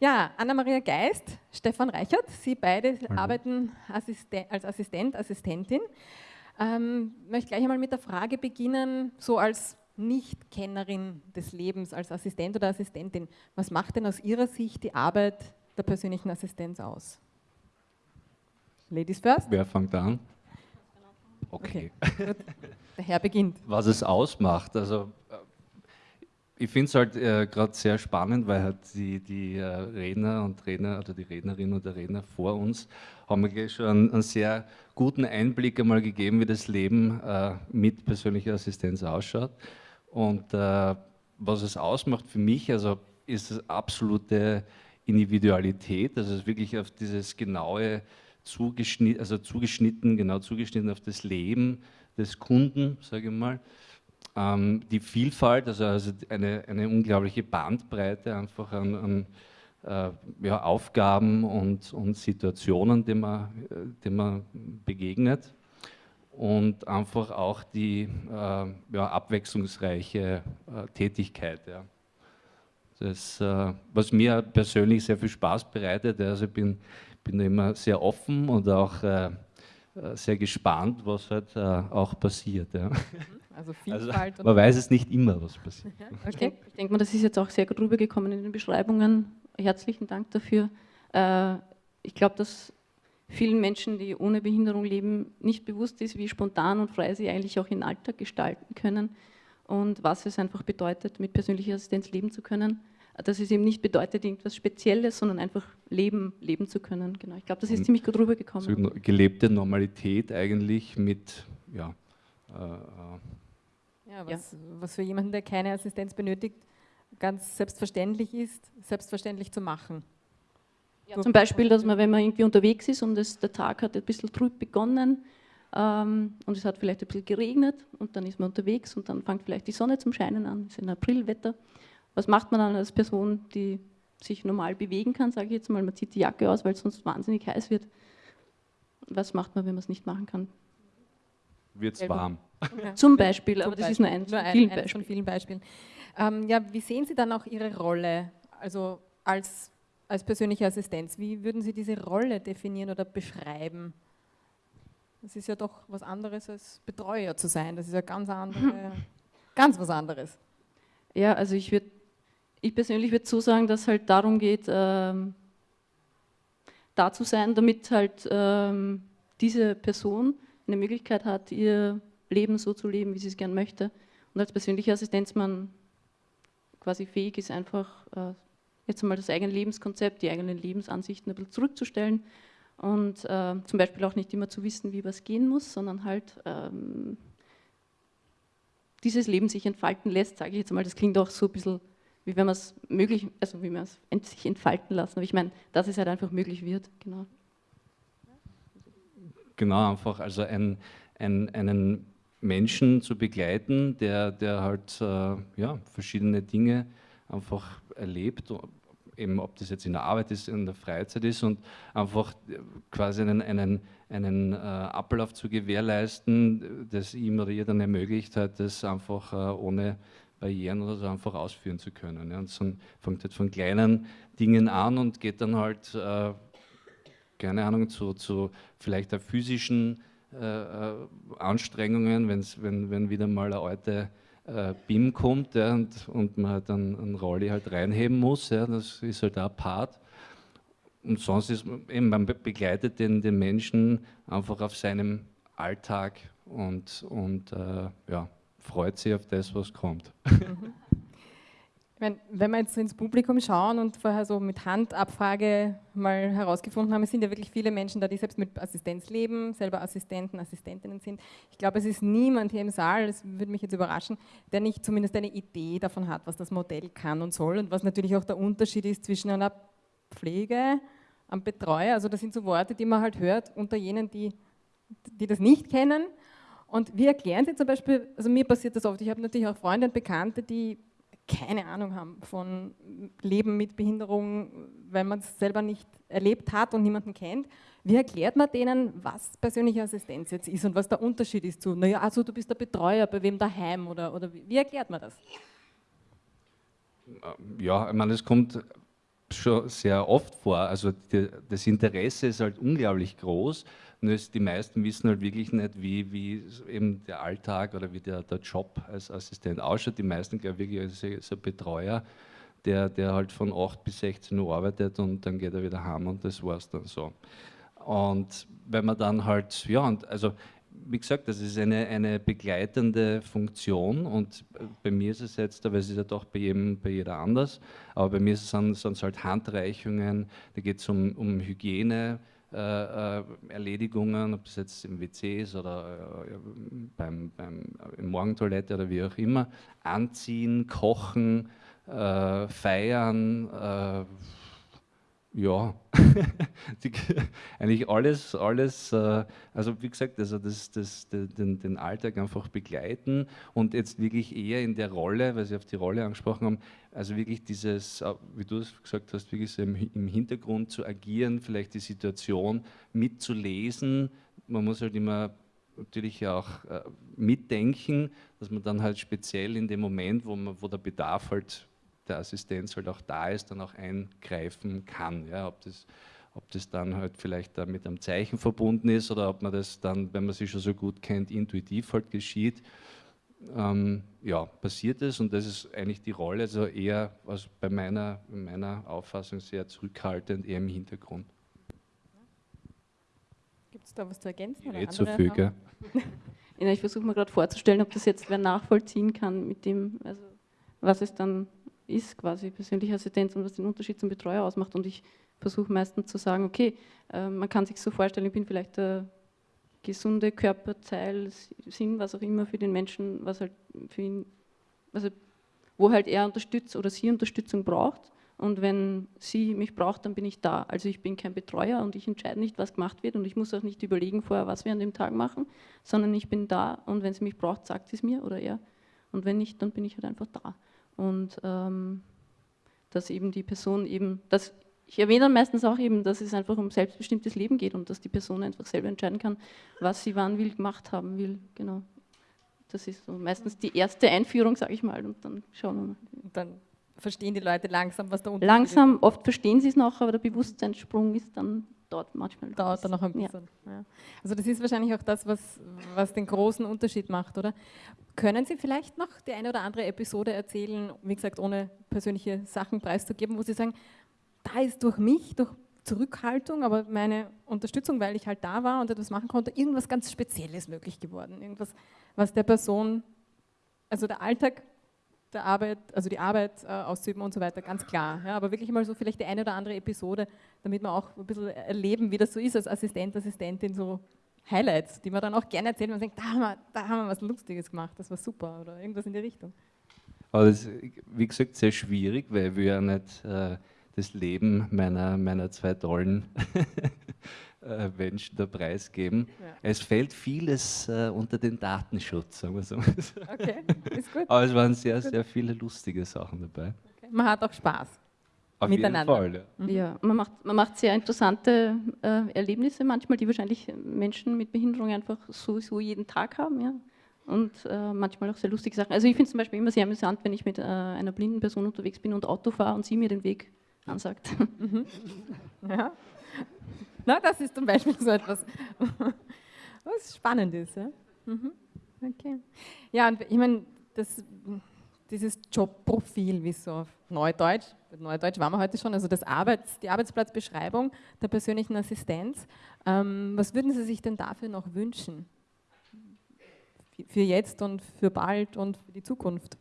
Ja, Anna-Maria Geist, Stefan Reichert, Sie beide Hallo. arbeiten Assisten als Assistent, Assistentin. Ähm, möchte gleich einmal mit der Frage beginnen, so als Nicht-Kennerin des Lebens, als Assistent oder Assistentin, was macht denn aus Ihrer Sicht die Arbeit der persönlichen Assistenz aus? Ladies first? Wer fängt an? Okay. okay. Der Herr beginnt. Was es ausmacht, also ich finde es halt äh, gerade sehr spannend, weil halt die, die äh, Redner und Redner oder die Rednerinnen und der Redner vor uns haben mir schon einen, einen, sehr guten Einblick einmal gegeben, wie das Leben äh, mit persönlicher Assistenz ausschaut. Und äh, was es ausmacht für mich, also ist es absolute Individualität, also wirklich auf dieses genaue zugeschnitten, also zugeschnitten, genau zugeschnitten auf das Leben des Kunden, sage ich mal ähm, die Vielfalt, also, also eine, eine, unglaubliche Bandbreite einfach an, an äh, ja, Aufgaben und, und Situationen, denen man, denen man begegnet und einfach auch die äh, ja, abwechslungsreiche äh, Tätigkeit. Ja. Das, äh, was mir persönlich sehr viel Spaß bereitet, also ich bin, bin immer sehr offen und auch äh, äh, sehr gespannt, was halt auch passiert. Ja. Also, Vielfalt. Also, man weiß es nicht immer, was passiert. okay. Ich denke denk mal, das ist jetzt auch sehr gut rübergekommen in den Beschreibungen. Herzlichen Dank dafür. Äh, ich glaube, dass vielen Menschen, die ohne Behinderung leben, nicht bewusst ist, wie spontan und frei sie eigentlich auch ihren Alltag gestalten können und was es einfach bedeutet, mit persönlicher Assistenz leben zu können. Dass es eben nicht bedeutet, irgendwas Spezielles, sondern einfach leben, leben zu können. Genau. Ich glaube, das ist und ziemlich gut rübergekommen. So gelebte Normalität eigentlich mit ja, äh, äh ja, was, ja. was für jemanden, der keine Assistenz benötigt, ganz selbstverständlich ist, selbstverständlich zu machen. Ja, zum Beispiel, dass man, wenn man irgendwie unterwegs ist und es, der Tag hat ein bisschen trüb begonnen ähm, und es hat vielleicht ein bisschen geregnet und dann ist man unterwegs und dann fängt vielleicht die Sonne zum Scheinen an, es ist ein Aprilwetter. Was macht man dann als Person, die sich normal bewegen kann, sage ich jetzt mal, man zieht die Jacke aus, weil es sonst wahnsinnig heiß wird. Was macht man, wenn man es nicht machen kann? Wird es warm. Zum Beispiel, aber das Beispiel. ist nur ein, nur ein, vielen ein von vielen Beispielen. Ähm, ja, wie sehen Sie dann auch Ihre Rolle, also als, als persönliche Assistenz? Wie würden Sie diese Rolle definieren oder beschreiben? Das ist ja doch was anderes als Betreuer zu sein. Das ist ja ganz andere, ganz was anderes. Ja, also ich würde, ich persönlich würde so sagen, dass es halt darum geht, ähm, da zu sein, damit halt ähm, diese Person eine Möglichkeit hat, ihr Leben so zu leben, wie sie es gern möchte. Und als persönlicher Assistenzmann quasi fähig ist, einfach äh, jetzt einmal das eigene Lebenskonzept, die eigenen Lebensansichten ein bisschen zurückzustellen und äh, zum Beispiel auch nicht immer zu wissen, wie was gehen muss, sondern halt ähm, dieses Leben sich entfalten lässt, sage ich jetzt mal, das klingt auch so ein bisschen, wie wenn man es möglich, also wie man es sich entfalten lassen, aber ich meine, dass es halt einfach möglich wird, genau. Genau, einfach also ein, ein, einen Menschen zu begleiten, der, der halt äh, ja, verschiedene Dinge einfach erlebt, eben ob das jetzt in der Arbeit ist, in der Freizeit ist und einfach quasi einen, einen, einen äh, Ablauf zu gewährleisten, das ihm oder ihr dann ermöglicht hat, das einfach äh, ohne Barrieren oder so einfach ausführen zu können. Ja. Und so fängt halt von kleinen Dingen an und geht dann halt, äh, keine Ahnung, zu, zu vielleicht der physischen Anstrengungen, wenn's, wenn, wenn wieder mal eine alte äh, BIM kommt ja, und, und man halt dann einen Rolli halt reinheben muss, ja, das ist halt auch Part. Und sonst ist eben, man begleitet den, den Menschen einfach auf seinem Alltag und, und äh, ja, freut sich auf das, was kommt. Mhm. Meine, wenn wir jetzt ins Publikum schauen und vorher so mit Handabfrage mal herausgefunden haben, es sind ja wirklich viele Menschen da, die selbst mit Assistenz leben, selber Assistenten, Assistentinnen sind. Ich glaube, es ist niemand hier im Saal, das würde mich jetzt überraschen, der nicht zumindest eine Idee davon hat, was das Modell kann und soll und was natürlich auch der Unterschied ist zwischen einer Pflege, einem Betreuer, also das sind so Worte, die man halt hört unter jenen, die, die das nicht kennen. Und wir erklären sie zum Beispiel, also mir passiert das oft, ich habe natürlich auch Freunde und Bekannte, die keine Ahnung haben von Leben mit Behinderung, weil man es selber nicht erlebt hat und niemanden kennt. Wie erklärt man denen, was persönliche Assistenz jetzt ist und was der Unterschied ist zu, naja, also du bist der Betreuer, bei wem daheim oder, oder wie, wie erklärt man das? Ja, ich meine, es kommt schon sehr oft vor. Also die, das Interesse ist halt unglaublich groß. Nur die meisten wissen halt wirklich nicht, wie, wie eben der Alltag oder wie der, der Job als Assistent ausschaut. Die meisten glaube ich wirklich als, als Betreuer, der, der halt von 8 bis 16 Uhr arbeitet und dann geht er wieder heim und das war es dann so. Und wenn man dann halt, ja, und also wie gesagt, das ist eine, eine begleitende Funktion und bei mir ist es jetzt, aber es ist ja doch bei jedem, bei jeder anders, aber bei mir sind es halt Handreichungen, da geht es um, um Hygiene, Erledigungen, ob das jetzt im WC ist oder äh, beim, beim, in Morgentoilette oder wie auch immer, anziehen, kochen, äh, feiern, äh, ja, eigentlich alles, alles, äh, also wie gesagt, also das, das, den, den Alltag einfach begleiten und jetzt wirklich eher in der Rolle, weil Sie auf die Rolle angesprochen haben, also wirklich dieses, äh, wie du es gesagt hast, wirklich so im, im Hintergrund zu agieren, vielleicht die Situation mitzulesen. Man muss halt immer natürlich auch äh, mitdenken, dass man dann halt speziell in dem Moment, wo, man, wo der Bedarf halt der Assistenz halt auch da ist, dann auch eingreifen kann. Ja, ob, das, ob das dann halt vielleicht da mit einem Zeichen verbunden ist oder ob man das dann, wenn man sich schon so gut kennt, intuitiv halt geschieht. Ähm, ja, passiert es und das ist eigentlich die Rolle, also eher also bei meiner, meiner Auffassung sehr zurückhaltend, eher im Hintergrund. Gibt es da was zu ergänzen? Oder zu viel, gell? ja, ich versuche mir gerade vorzustellen, ob das jetzt wer nachvollziehen kann mit dem, also was es dann ist, quasi persönliche Assistenz und was den Unterschied zum Betreuer ausmacht. Und ich versuche meistens zu sagen, okay, äh, man kann sich so vorstellen, ich bin vielleicht der gesunde Körperteil, Sinn, was auch immer für den Menschen, was halt für ihn, also wo halt er Unterstützung oder sie Unterstützung braucht. Und wenn sie mich braucht, dann bin ich da. Also ich bin kein Betreuer und ich entscheide nicht, was gemacht wird und ich muss auch nicht überlegen vorher, was wir an dem Tag machen, sondern ich bin da und wenn sie mich braucht, sagt sie es mir oder er. Und wenn nicht, dann bin ich halt einfach da und ähm, dass eben die Person eben, dass ich erwähne dann meistens auch eben, dass es einfach um selbstbestimmtes Leben geht und dass die Person einfach selber entscheiden kann, was sie wann will, gemacht haben will. Genau. Das ist so meistens die erste Einführung, sage ich mal, und dann schauen wir mal. Und dann verstehen die Leute langsam, was da unten Langsam, ist. oft verstehen sie es noch, aber der Bewusstseinssprung ist dann dauert manchmal. Dauert dann noch ein bisschen. Ja. Ja. Also das ist wahrscheinlich auch das, was, was den großen Unterschied macht, oder? Können Sie vielleicht noch die eine oder andere Episode erzählen, wie gesagt, ohne persönliche Sachen preiszugeben, wo Sie sagen, da ist durch mich, durch Zurückhaltung, aber meine Unterstützung, weil ich halt da war und etwas machen konnte, irgendwas ganz Spezielles möglich geworden. Irgendwas, was der Person, also der Alltag der Arbeit, also die Arbeit äh, auszuüben und so weiter, ganz klar. Ja, aber wirklich mal so vielleicht die eine oder andere Episode, damit wir auch ein bisschen erleben, wie das so ist als Assistent, Assistentin, so Highlights, die man dann auch gerne erzählt und denkt, da haben, wir, da haben wir was Lustiges gemacht, das war super oder irgendwas in die Richtung. Aber das ist, wie gesagt, sehr schwierig, weil wir ja nicht äh, das Leben meiner, meiner zwei tollen äh, Menschen da preisgeben. Ja. Es fällt vieles äh, unter den Datenschutz, sagen wir so. Okay, ist gut. Aber es waren sehr, sehr viele lustige Sachen dabei. Okay. Man hat auch Spaß. Auf miteinander. Jeden Fall, ja. Mhm. ja. man macht, man macht sehr interessante äh, Erlebnisse manchmal, die wahrscheinlich Menschen mit Behinderung einfach sowieso jeden Tag haben. Ja. Und äh, manchmal auch sehr lustige Sachen. Also ich finde es zum Beispiel immer sehr amüsant, wenn ich mit äh, einer blinden Person unterwegs bin und Auto fahre und sie mir den Weg ansagt. Mhm. Ja. Na, das ist zum Beispiel so etwas, was spannend ist. Ja? Mhm. Okay. Ja, und ich meine, dieses Jobprofil, wie so auf Neudeutsch, Neudeutsch waren wir heute schon, also das Arbeits-, die Arbeitsplatzbeschreibung der persönlichen Assistenz. Ähm, was würden Sie sich denn dafür noch wünschen? Für jetzt und für bald und für die Zukunft?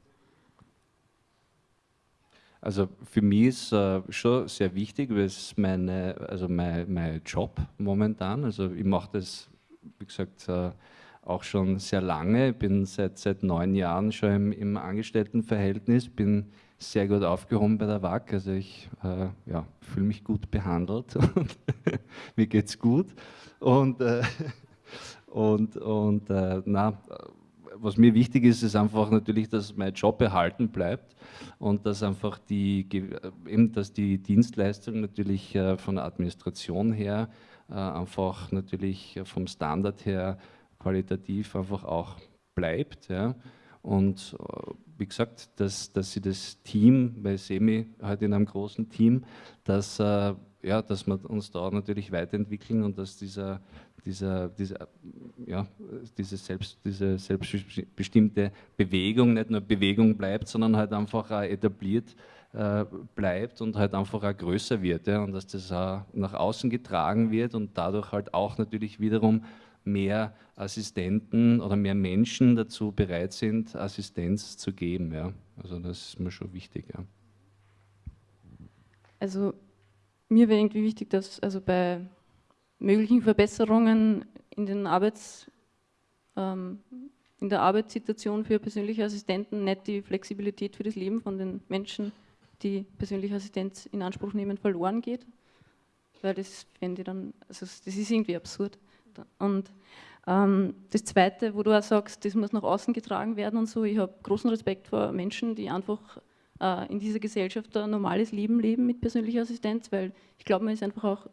Also für mich ist äh, schon sehr wichtig, weil es meine, also mein, mein Job momentan, also ich mache das, wie gesagt, äh, auch schon sehr lange, ich bin seit, seit neun Jahren schon im, im Angestelltenverhältnis, bin sehr gut aufgehoben bei der WAG, also ich äh, ja, fühle mich gut behandelt und mir geht es gut. Und, äh, und, und äh, na, was mir wichtig ist, ist einfach natürlich, dass mein Job erhalten bleibt und dass einfach die, äh, eben, dass die Dienstleistung natürlich äh, von der Administration her äh, einfach natürlich vom Standard her qualitativ einfach auch bleibt. Ja. Und wie gesagt, dass, dass sie das Team, bei Semi halt in einem großen Team, dass, ja, dass wir uns da natürlich weiterentwickeln und dass dieser, dieser, dieser, ja, diese, selbst, diese selbstbestimmte Bewegung nicht nur Bewegung bleibt, sondern halt einfach auch etabliert äh, bleibt und halt einfach auch größer wird ja, und dass das auch nach außen getragen wird und dadurch halt auch natürlich wiederum mehr Assistenten oder mehr Menschen dazu bereit sind, Assistenz zu geben. Ja. Also das ist mir schon wichtig. Ja. Also mir wäre irgendwie wichtig, dass also bei möglichen Verbesserungen in, den Arbeits, ähm, in der Arbeitssituation für persönliche Assistenten nicht die Flexibilität für das Leben von den Menschen, die persönliche Assistenz in Anspruch nehmen, verloren geht. Weil das fände ich dann, also das ist irgendwie absurd. Und ähm, das Zweite, wo du auch sagst, das muss nach außen getragen werden und so, ich habe großen Respekt vor Menschen, die einfach äh, in dieser Gesellschaft ein normales Leben leben mit persönlicher Assistenz, weil ich glaube, man ist einfach auch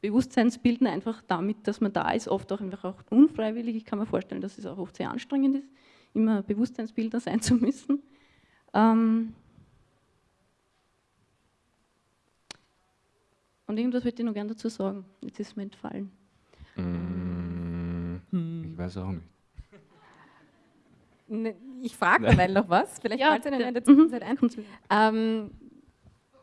Bewusstseinsbilden einfach damit, dass man da ist, oft auch einfach auch unfreiwillig. Ich kann mir vorstellen, dass es auch oft sehr anstrengend ist, immer Bewusstseinsbilder sein zu müssen. Ähm und irgendwas würde ich noch gerne dazu sagen. Jetzt ist mir entfallen. Mm, ich weiß auch nicht. Ne, ich frage mal noch was, vielleicht ja, fällt es Ihnen in der Zwischenzeit ein. Ähm,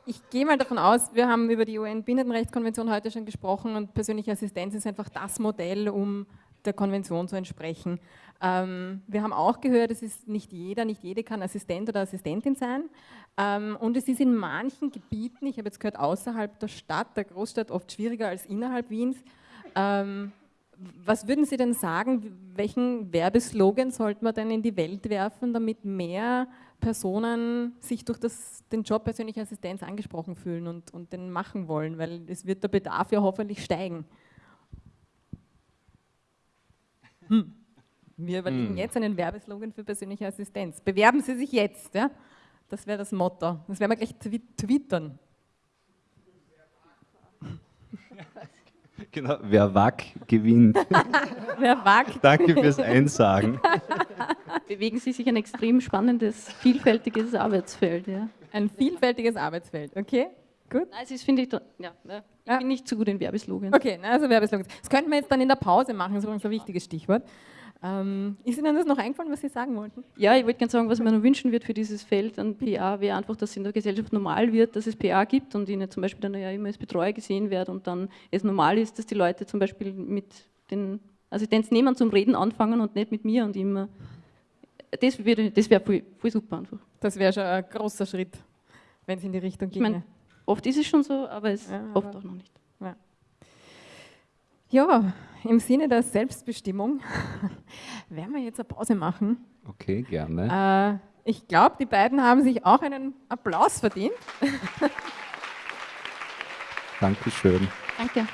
ich gehe mal davon aus, wir haben über die UN-Behindertenrechtskonvention heute schon gesprochen und persönliche Assistenz ist einfach das Modell, um der Konvention zu entsprechen. Ähm, wir haben auch gehört, es ist nicht jeder, nicht jede kann Assistent oder Assistentin sein. Ähm, und es ist in manchen Gebieten, ich habe jetzt gehört, außerhalb der Stadt, der Großstadt, oft schwieriger als innerhalb Wiens. Ähm, was würden Sie denn sagen, welchen Werbeslogan sollte man denn in die Welt werfen, damit mehr Personen sich durch das, den Job persönliche Assistenz angesprochen fühlen und, und den machen wollen, weil es wird der Bedarf ja hoffentlich steigen. Hm. Wir überlegen hm. jetzt einen Werbeslogan für persönliche Assistenz. Bewerben Sie sich jetzt, ja? Das wäre das Motto. Das werden wir gleich twittern. Genau, wer wack gewinnt. wer wack. Danke fürs Einsagen. Bewegen Sie sich ein extrem spannendes, vielfältiges Arbeitsfeld. Ja. Ein vielfältiges Arbeitsfeld, okay? Gut. Nein, es ist, finde ich, ja, ich ja. bin nicht zu gut in Werbeslogans. Okay, also Werbeslogans. Das könnten wir jetzt dann in der Pause machen, das ist übrigens ein wichtiges Stichwort. Ähm, ist Ihnen das noch eingefallen, was Sie sagen wollten? Ja, ich wollte gerne sagen, was noch wünschen wird für dieses Feld an PA, wäre einfach, dass es in der Gesellschaft normal wird, dass es PA gibt und ich nicht zum Beispiel dann ja immer als Betreuer gesehen werde und dann es normal ist, dass die Leute zum Beispiel mit den Assistenznehmern zum Reden anfangen und nicht mit mir und immer. Das wäre das wär voll, voll super einfach. Das wäre schon ein großer Schritt, wenn es in die Richtung geht. Ich mein, oft ist es schon so, aber es ja, oft aber auch noch nicht. Ja. Ja, im Sinne der Selbstbestimmung werden wir jetzt eine Pause machen. Okay, gerne. Äh, ich glaube, die beiden haben sich auch einen Applaus verdient. Dankeschön. Danke.